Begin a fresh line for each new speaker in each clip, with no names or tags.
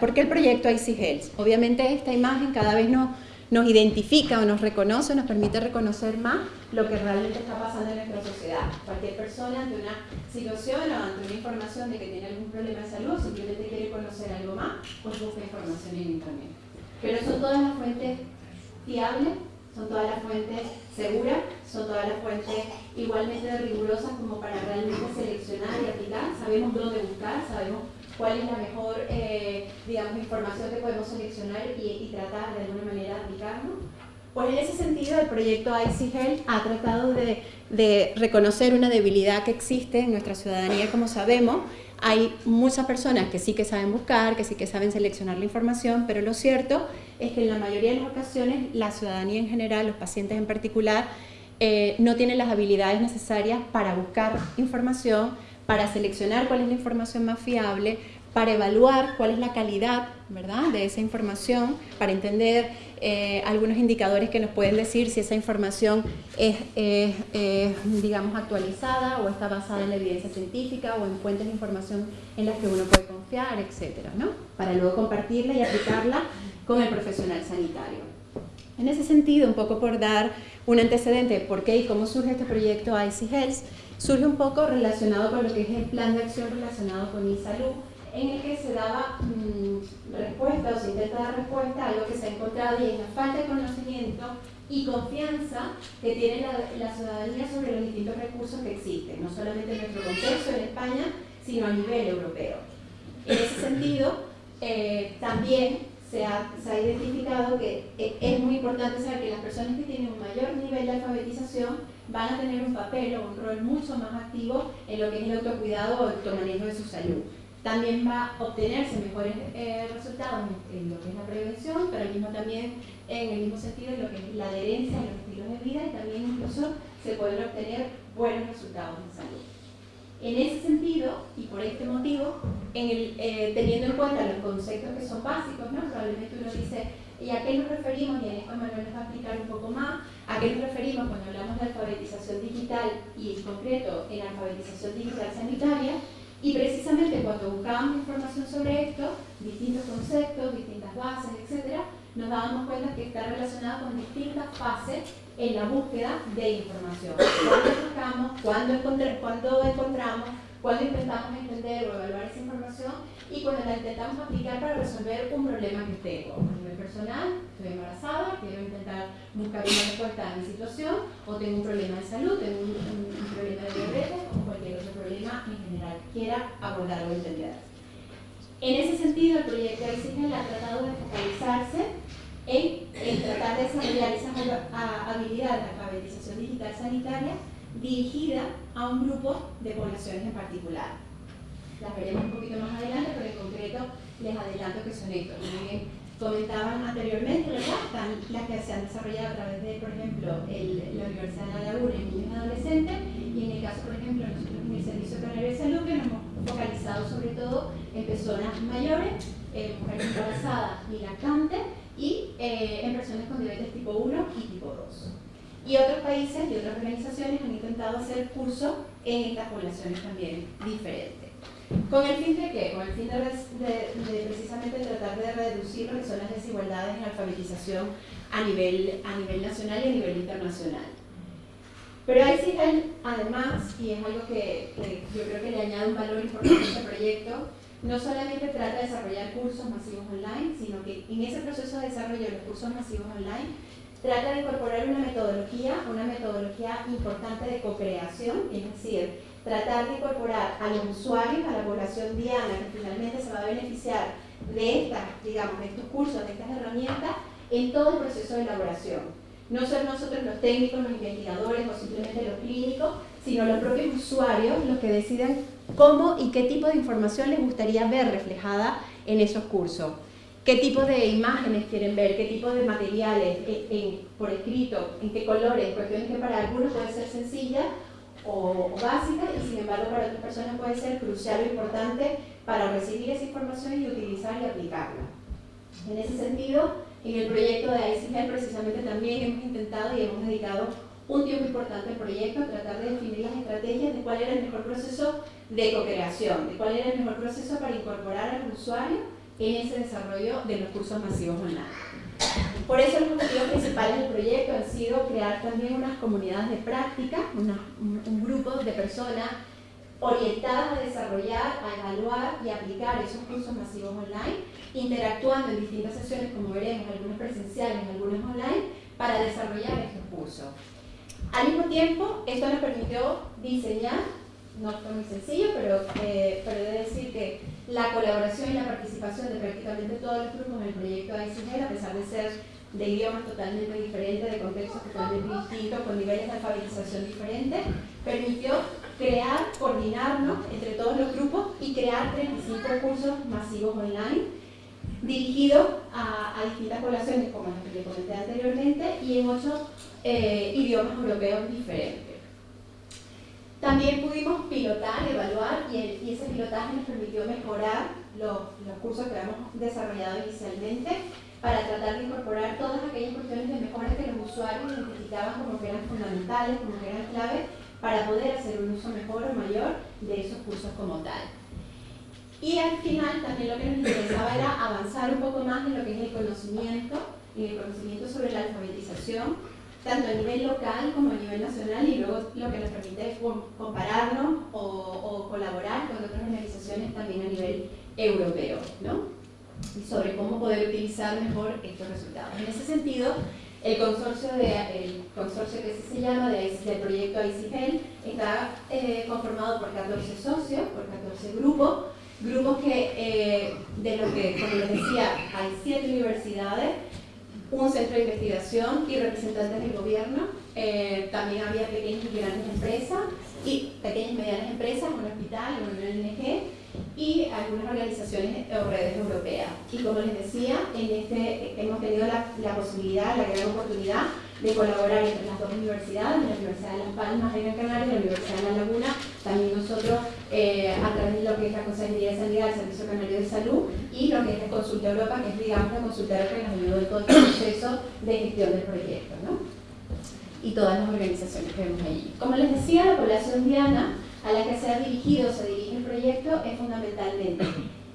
¿Por qué el proyecto IC? Obviamente esta imagen cada vez nos, nos identifica o nos reconoce, nos permite reconocer más lo que realmente está pasando en nuestra sociedad. Cualquier persona ante una situación o ante una información de que tiene algún problema de salud, simplemente quiere conocer algo más, pues busca información en internet. Pero son todas las fuentes fiables, son todas las fuentes seguras, son todas las fuentes igualmente rigurosas como para realmente seleccionar y aplicar. Sabemos dónde buscar, sabemos cuál es la mejor, eh, digamos, información que podemos seleccionar y, tratar de alguna manera aplicarlo. Pues en ese sentido el proyecto IC Health ha tratado de, de reconocer una debilidad que existe en nuestra ciudadanía, como sabemos, hay muchas personas que sí que saben buscar, que sí que saben seleccionar la información, pero lo cierto es que en la mayoría de las ocasiones la ciudadanía en general, los pacientes en particular, eh, no tienen las habilidades necesarias para buscar información, para seleccionar cuál es la información más fiable, para evaluar cuál es la calidad ¿verdad? de esa información, para entender eh, algunos indicadores que nos pueden decir si esa información es, digamos, actualizada o está basada en la evidencia científica o en fuentes de información en las que uno puede confiar, etcétera, ¿no? Para luego compartirla y aplicarla con el profesional sanitario. En ese sentido, un poco por dar un antecedente de por qué y cómo surge este proyecto IC Health, surge un poco relacionado con lo que es el plan de acción relacionado con e-salud, en el que se daba mm, respuesta o se intenta dar respuesta a algo que se ha encontrado y es la falta de conocimiento y confianza que tiene la, ciudadanía sobre los distintos recursos que existen, no solamente en nuestro contexto en España, sino a nivel europeo. En ese sentido, eh, también se ha, se ha, identificado que eh, es muy importante saber que las personas que tienen un mayor nivel de alfabetización van a tener un papel o un rol mucho más activo en lo que es el autocuidado o el automanejo de su salud también va a obtenerse mejores eh, resultados en, lo que es la prevención, pero mismo también en el mismo sentido en lo que es la adherencia a los estilos de vida y también incluso se pueden obtener buenos resultados en salud. En ese sentido, y por este motivo, en el, eh, teniendo en cuenta los conceptos que son básicos, ¿no? probablemente uno dice, ¿y a qué nos referimos? Y en esto Manuel nos va a explicar un poco más, ¿a qué nos referimos cuando hablamos de alfabetización digital y en concreto en alfabetización digital sanitaria? Y precisamente cuando buscábamos información sobre esto, distintos conceptos, distintas bases, etc., nos dábamos cuenta que está relacionado con distintas fases en la búsqueda de información. Cuando buscamos, cuando, encontramos, cuando intentamos entender o evaluar esa información y cuando la intentamos aplicar para resolver un problema que tengo. A nivel personal, estoy embarazada, quiero intentar buscar una respuesta a mi situación, o tengo un problema de salud, tengo un, problema de diabetes o cualquier otro problema en general quiera abordar o entender. En ese sentido, el proyecto de ICGEL ha tratado de focalizarse en, tratar de desarrollar esas habilidades de alfabetización digital sanitaria dirigida a un grupo de poblaciones en particular. Las veremos un poquito más adelante, pero en concreto les adelanto que son estos. Como comentaban anteriormente, están las que se han desarrollado a través de, por ejemplo, la Universidad de La Laguna en niños y adolescentes, y en el caso, por ejemplo, nosotros en el Servicio Canario de Salud, que nos hemos focalizado sobre todo en personas mayores, eh, mujeres embarazadas y lactantes, y eh, en personas con diabetes tipo 1 y tipo 2. Y otros países y otras organizaciones han intentado hacer cursos en estas poblaciones también diferentes. ¿Con el fin de qué? Con el fin de, precisamente tratar de reducir lo que son las desigualdades en alfabetización a nivel, a nivel nacional y a nivel internacional. Pero ahí sí además, y es algo que, que, yo creo que le añade un valor importante a este proyecto, no solamente trata de desarrollar cursos masivos online, sino que en ese proceso de desarrollo de los cursos masivos online trata de incorporar una metodología, una metodología importante de co-creación, es decir, tratar de incorporar a los usuarios, a la población diana que finalmente se va a beneficiar de estas, digamos, de estos cursos, de estas herramientas, en todo el proceso de elaboración. No son nosotros los técnicos, los investigadores o simplemente los clínicos, sino los propios usuarios los que deciden cómo y qué tipo de información les gustaría ver reflejada en esos cursos qué tipo de imágenes quieren ver, qué tipo de materiales eh, por escrito, en qué colores, cuestiones que para algunos puede ser sencilla o, básica y sin embargo para otras personas puede ser crucial o importante para recibir esa información y utilizar y aplicarla. En ese sentido, en el proyecto de ICGEL precisamente también hemos intentado y hemos dedicado un tiempo importante al proyecto a tratar de definir las estrategias de cuál era el mejor proceso de co-creación, de cuál era el mejor proceso para incorporar al usuario en ese desarrollo de los cursos masivos online. Por eso los objetivos principales del proyecto han sido crear también unas comunidades de práctica, un, grupo de personas orientadas a desarrollar, a evaluar y aplicar esos cursos masivos online, interactuando en distintas sesiones, como veremos, algunas presenciales, algunas online, para desarrollar estos cursos. Al mismo tiempo, esto nos permitió diseñar, no fue muy sencillo, pero, eh, pero he de decir que la colaboración y la participación de prácticamente todos los grupos en el proyecto ICGEL, a pesar de ser de idiomas totalmente diferentes, de contextos totalmente distintos, con niveles de alfabetización diferentes, permitió crear, coordinarnos entre todos los grupos y crear 35 cursos masivos online dirigidos a, distintas poblaciones, como las que les comenté anteriormente, y en ocho eh, idiomas europeos diferentes. También pudimos pilotar, evaluar, y, ese pilotaje nos permitió mejorar los, los cursos que habíamos desarrollado inicialmente para tratar de incorporar todas aquellas cuestiones de mejoras que los usuarios identificaban como que eran fundamentales, como que eran claves para poder hacer un uso mejor o mayor de esos cursos como tal. Y al final también lo que nos interesaba era avanzar un poco más en lo que es el conocimiento, en el conocimiento sobre la alfabetización, tanto a nivel local como a nivel nacional y luego lo que nos permite es compararnos o, colaborar con otras organizaciones también a nivel europeo, ¿no? sobre cómo poder utilizar mejor estos resultados. En ese sentido, el consorcio, de, el consorcio que se llama del proyecto ICGEL está eh, conformado por 14 socios, por 14 grupos, grupos que, eh, de los que, como les decía, hay 7 universidades, un centro de investigación y representantes del gobierno. Eh, también había pequeñas y grandes empresas y pequeñas y medianas empresas, un hospital, una ONG y algunas organizaciones o redes europeas. Y como les decía, en este, hemos tenido la, la, posibilidad, la gran oportunidad de colaborar entre las dos universidades, la Universidad de Las Palmas de Gran Canaria y la Universidad de La Laguna, también nosotros eh, a través de lo que es la Consejería de Sanidad, el Servicio Canario de Salud y lo que es la Consulta Europa, que es digamos la consulta que nos ayudó en todo el proceso de gestión del proyecto. ¿no? Y todas las organizaciones que vemos allí. Como les decía, la población diana a la que se ha dirigido, se dirige el proyecto, es fundamentalmente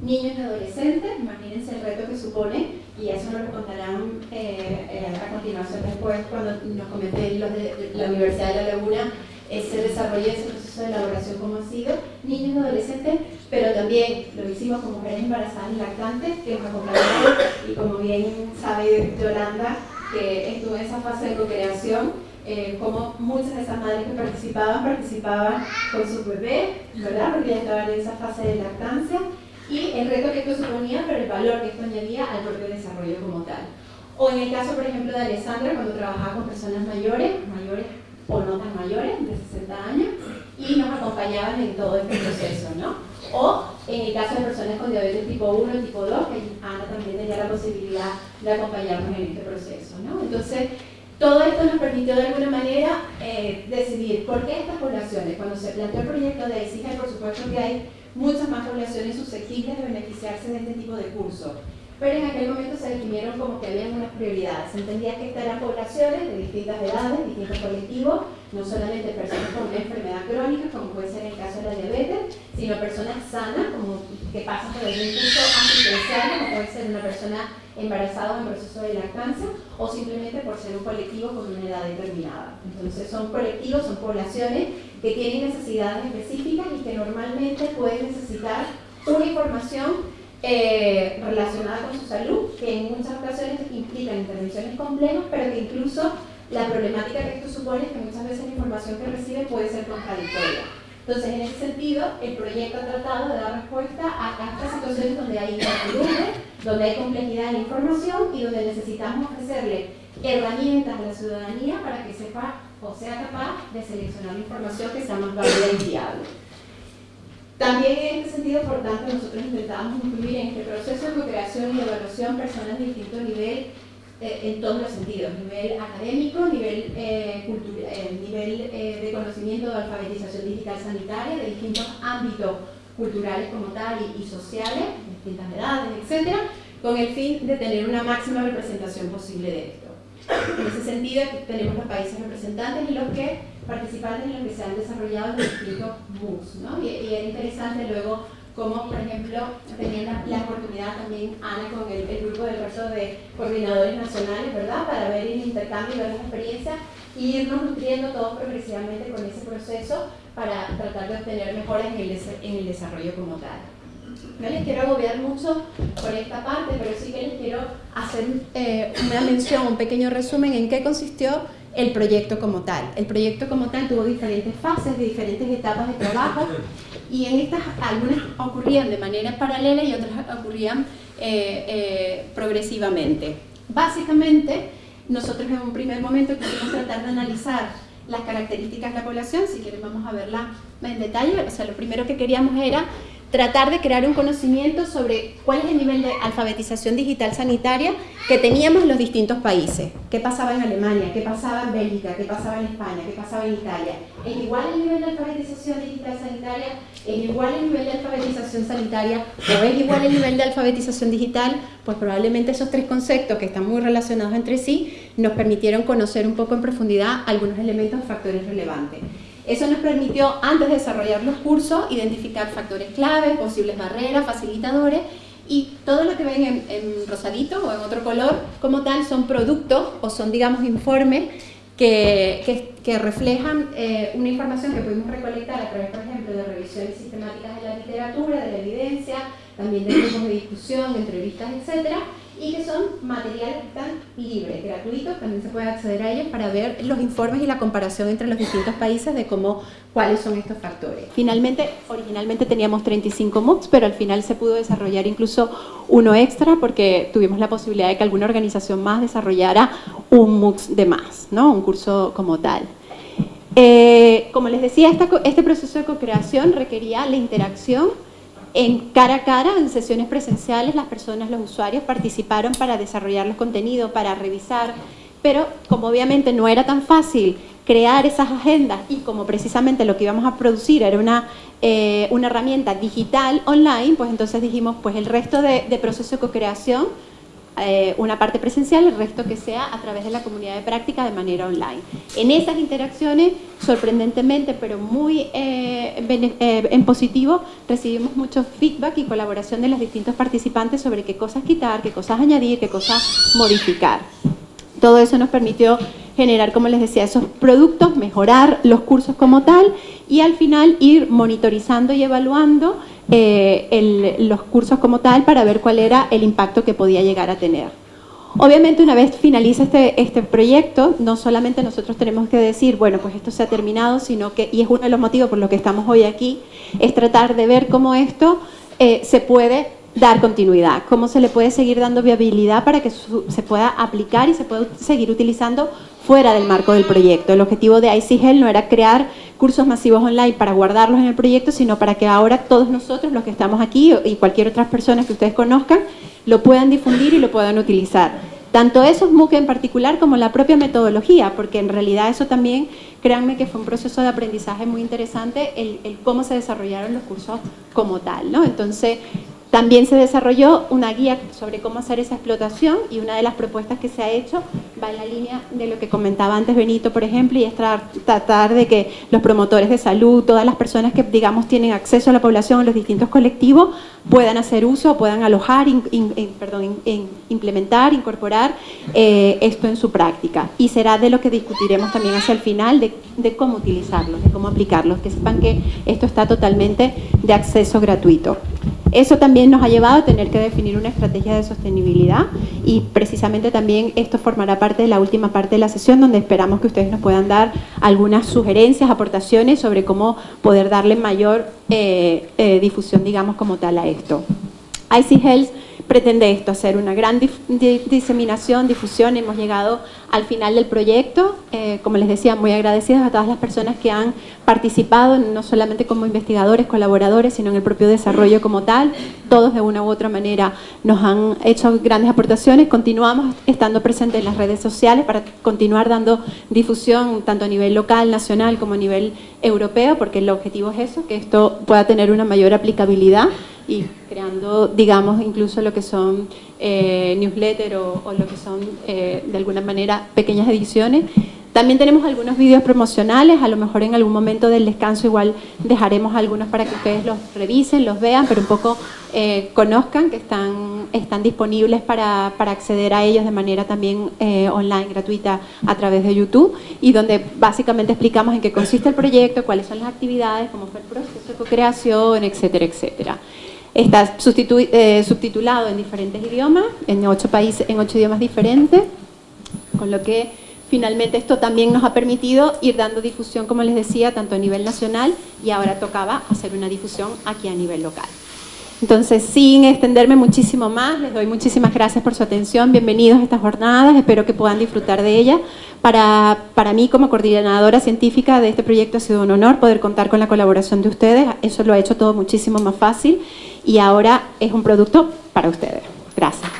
niños y adolescentes, imagínense el reto que supone, y eso nos lo contarán eh, eh, a continuación después cuando nos comenten los de la Universidad de La Laguna ese desarrollo, ese proceso de elaboración como ha sido, niños y adolescentes, pero también lo hicimos con mujeres embarazadas y lactantes que nos acompañaron y como bien sabe Yolanda, que estuvo en esa fase de co-creación, eh, como muchas de esas madres que participaban, participaban con sus bebés, ¿verdad? Porque ya estaban en esa fase de lactancia, y el reto que esto suponía, pero el valor que esto añadía al propio desarrollo como tal. O en el caso, por ejemplo, de Alessandra, cuando trabajaba con personas mayores, mayores o no tan mayores, de 60 años, y nos acompañaban en todo este proceso, ¿no? O en el caso de personas con diabetes tipo 1 y tipo 2, que Ana también tenía la posibilidad de acompañarnos en este proceso, ¿no? Entonces, todo esto nos permitió de alguna manera eh, decidir por qué estas poblaciones, cuando se planteó el proyecto de EXIGA, por supuesto que hay muchas más poblaciones susceptibles de beneficiarse de este tipo de cursos, pero en aquel momento se definieron como que había unas prioridades. Se entendía que estas eran poblaciones de distintas edades, distintos colectivos, no solamente personas con una enfermedad crónica, como puede ser el caso de la diabetes, sino personas sanas, como que pasan por algún curso asistencial, como puede ser una persona embarazada en proceso de lactancia, o simplemente por ser un colectivo con una edad determinada. Entonces son colectivos, son poblaciones que tienen necesidades específicas y que normalmente pueden necesitar una información eh, relacionada con su salud, que en muchas ocasiones implican intervenciones complejas, pero que incluso la problemática que esto supone es que muchas veces la información que recibe puede ser contradictoria. Entonces, en ese sentido, el proyecto ha tratado de dar respuesta a estas situaciones donde hay incertidumbre, donde hay complejidad en la información y donde necesitamos ofrecerle herramientas a la ciudadanía para que sepa o sea capaz de seleccionar la información que sea más válida y viable. También en este sentido, por tanto, nosotros intentamos incluir en este proceso de creación y evaluación personas de distinto nivel eh, en todos los sentidos, nivel académico, nivel, eh, eh, nivel de conocimiento de alfabetización digital sanitaria, de distintos ámbitos culturales como tal y, sociales, distintas edades, etc., con el fin de tener una máxima representación posible de esto. En ese sentido, tenemos los países representantes y los que participantes en los que se han desarrollado los distintos MOOCs, ¿no? y, y, era interesante luego como por ejemplo tenía la, oportunidad también Ana con el, grupo del resto de coordinadores nacionales, ¿verdad? Para ver el intercambio de las experiencias y irnos nutriendo todos progresivamente con ese proceso para tratar de obtener mejoras en el, en el desarrollo como tal. No les quiero agobiar mucho por esta parte, pero sí que les quiero hacer eh, una mención, un pequeño resumen en qué consistió el proyecto como tal. El proyecto como tal tuvo diferentes fases, de diferentes etapas de trabajo y en estas algunas ocurrían de manera paralela y otras ocurrían eh, eh, progresivamente. Básicamente, nosotros en un primer momento quisimos tratar de analizar las características de la población, si quieren vamos a verla en detalle, o sea, lo primero que queríamos era tratar de crear un conocimiento sobre cuál es el nivel de alfabetización digital sanitaria que teníamos en los distintos países. ¿Qué pasaba en Alemania? ¿Qué pasaba en Bélgica? ¿Qué pasaba en España? ¿Qué pasaba en Italia? ¿Es igual el nivel de alfabetización digital sanitaria? ¿Es igual el nivel de alfabetización sanitaria? ¿O es igual el nivel de alfabetización digital? Pues probablemente esos tres conceptos que están muy relacionados entre sí nos permitieron conocer un poco en profundidad algunos elementos o factores relevantes. Eso nos permitió, antes de desarrollar los cursos, identificar factores clave, posibles barreras, facilitadores y todo lo que ven en, rosadito o en otro color como tal son productos o son, digamos, informes que, que, reflejan eh, una información que pudimos recolectar a través, por ejemplo, de revisiones sistemáticas de la literatura, de la evidencia, también de grupos de discusión, de entrevistas, etcétera, y que son materiales que están libres, gratuitos, también se puede acceder a ellos para ver los informes y la comparación entre los distintos países de cómo, cuáles son estos factores. Finalmente, originalmente teníamos 35 MOOCs, pero al final se pudo desarrollar incluso uno extra porque tuvimos la posibilidad de que alguna organización más desarrollara un MOOC de más, ¿no? un curso como tal. Eh, como les decía, este proceso de co-creación requería la interacción en cara a cara, en sesiones presenciales, las personas, los usuarios participaron para desarrollar los contenidos, para revisar, pero como obviamente no era tan fácil crear esas agendas y como precisamente lo que íbamos a producir era una, eh, una herramienta digital online, pues entonces dijimos, pues el resto de, de proceso de co-creación eh, una parte presencial, el resto que sea a través de la comunidad de práctica de manera online. En esas interacciones, sorprendentemente, pero muy eh, eh, en positivo, recibimos mucho feedback y colaboración de los distintos participantes sobre qué cosas quitar, qué cosas añadir, qué cosas modificar. Todo eso nos permitió generar, como les decía, esos productos, mejorar los cursos como tal y al final ir monitorizando y evaluando eh, los cursos como tal para ver cuál era el impacto que podía llegar a tener. Obviamente una vez finaliza este, este proyecto, no solamente nosotros tenemos que decir, bueno, pues esto se ha terminado, sino que, y es uno de los motivos por los que estamos hoy aquí, es tratar de ver cómo esto eh, se puede dar continuidad, cómo se le puede seguir dando viabilidad para que se pueda aplicar y se pueda seguir utilizando fuera del marco del proyecto. El objetivo de ICGEL no era crear cursos masivos online para guardarlos en el proyecto, sino para que ahora todos nosotros, los que estamos aquí y cualquier otra persona que ustedes conozcan, lo puedan difundir y lo puedan utilizar. Tanto esos MOOC en particular como la propia metodología, porque en realidad eso también, créanme que fue un proceso de aprendizaje muy interesante, el, el cómo se desarrollaron los cursos como tal. ¿no? Entonces, también se desarrolló una guía sobre cómo hacer esa explotación y una de las propuestas que se ha hecho va en la línea de lo que comentaba antes Benito, por ejemplo, y es tratar de que los promotores de salud, todas las personas que, digamos, tienen acceso a la población, a los distintos colectivos, puedan hacer uso, puedan alojar, perdón, implementar, incorporar eh, esto en su práctica. Y será de lo que discutiremos también hacia el final, de, de cómo utilizarlos, de cómo aplicarlos, que sepan que esto está totalmente de acceso gratuito. Eso también nos ha llevado a tener que definir una estrategia de sostenibilidad y precisamente también esto formará parte de la última parte de la sesión donde esperamos que ustedes nos puedan dar algunas sugerencias, aportaciones sobre cómo poder darle mayor eh, eh, difusión, digamos, como tal a esto. IC Health pretende esto, hacer una gran diseminación, difusión. Hemos llegado al final del proyecto. Eh, como les decía, muy agradecidos a todas las personas que han participado, no solamente como investigadores, colaboradores, sino en el propio desarrollo como tal. Todos de una u otra manera nos han hecho grandes aportaciones. Continuamos estando presentes en las redes sociales para continuar dando difusión tanto a nivel local, nacional, como a nivel europeo, porque el objetivo es eso, que esto pueda tener una mayor aplicabilidad y creando, digamos, incluso lo que son eh, newsletters o, lo que son, eh, de alguna manera, pequeñas ediciones También tenemos algunos vídeos promocionales, a lo mejor en algún momento del descanso igual dejaremos algunos para que ustedes los revisen, los vean, pero un poco eh, conozcan que están, están disponibles para, para, acceder a ellos de manera también eh, online, gratuita, a través de YouTube, y donde básicamente explicamos en qué consiste el proyecto, cuáles son las actividades, cómo fue el proceso de co-creación, etcétera, etcétera. Está eh, subtitulado en diferentes idiomas, en ocho países, en ocho idiomas diferentes, con lo que finalmente esto también nos ha permitido ir dando difusión, como les decía, tanto a nivel nacional y ahora tocaba hacer una difusión aquí a nivel local. Entonces, sin extenderme muchísimo más, les doy muchísimas gracias por su atención, bienvenidos a estas jornadas, espero que puedan disfrutar de ellas. Para, para mí, como coordinadora científica de este proyecto, ha sido un honor poder contar con la colaboración de ustedes, eso lo ha hecho todo muchísimo más fácil y ahora es un producto para ustedes. Gracias.